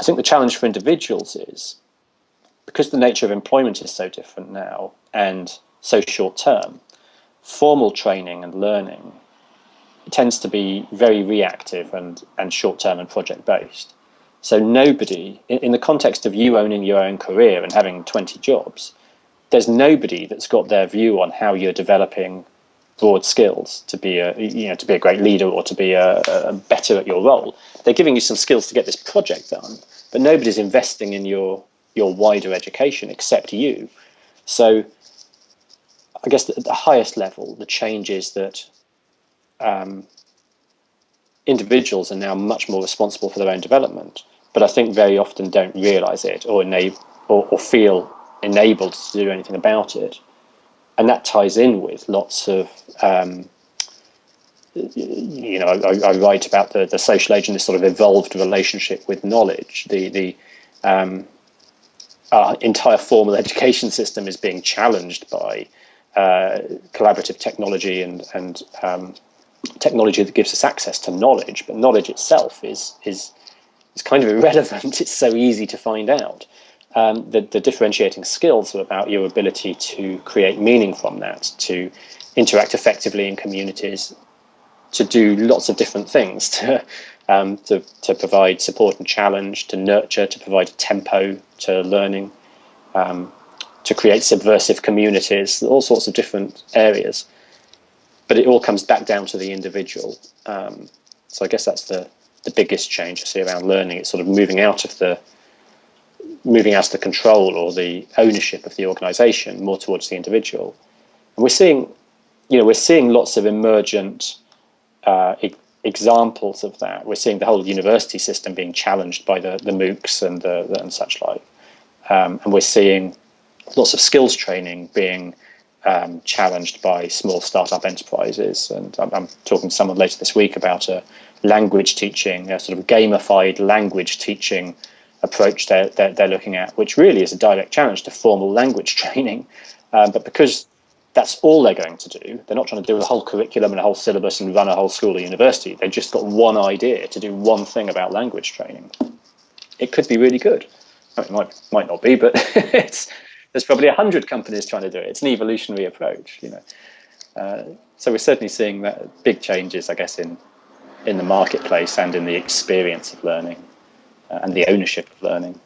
I think the challenge for individuals is because the nature of employment is so different now and so short term, formal training and learning tends to be very reactive and, and short term and project based. So nobody, in, in the context of you owning your own career and having 20 jobs, there's nobody that's got their view on how you're developing broad skills to be a you know to be a great leader or to be a, a, better at your role. They're giving you some skills to get this project done, but nobody's investing in your your wider education except you. So I guess at the highest level, the change is that um, individuals are now much more responsible for their own development, but I think very often don't realize it or or, or feel enabled to do anything about it. And that ties in with lots of, um, you know, I, I, write about the, the social age and this sort of evolved relationship with knowledge. The, the um, our entire formal education system is being challenged by uh, collaborative technology and, and um, technology that gives us access to knowledge, but knowledge itself is, is, is kind of irrelevant. It's so easy to find out um, the, the differentiating skills are about your ability to create meaning from that, to interact effectively in communities, to do lots of different things, to, um, to, to provide support and challenge, to nurture, to provide a tempo to learning, um, to create subversive communities, all sorts of different areas. But it all comes back down to the individual. Um, so I guess that's the, the biggest change I see around learning. It's sort of moving out of the moving out of the control or the ownership of the organization more towards the individual. And we're seeing, you know, we're seeing lots of emergent uh, e examples of that. We're seeing the whole university system being challenged by the, the MOOCs and, the, the and such like. Um, and we're seeing lots of skills training being um, challenged by small startup enterprises. And I'm, I'm, talking to someone later this week about a language teaching, a sort of gamified language teaching approach they're, they're, they're, looking at, which really is a direct challenge to formal language training. Um, but because that's all they're going to do, they're not trying to do a whole curriculum and a whole syllabus and run a whole school or university. They've just got one idea to do one thing about language training. It could be really good. I mean, it might, might not be, but it's, there's probably a hundred companies trying to do it. It's an evolutionary approach, you know. Uh, so we're certainly seeing that big changes, I guess, in in the marketplace and in the experience of learning. And the ownership of learning.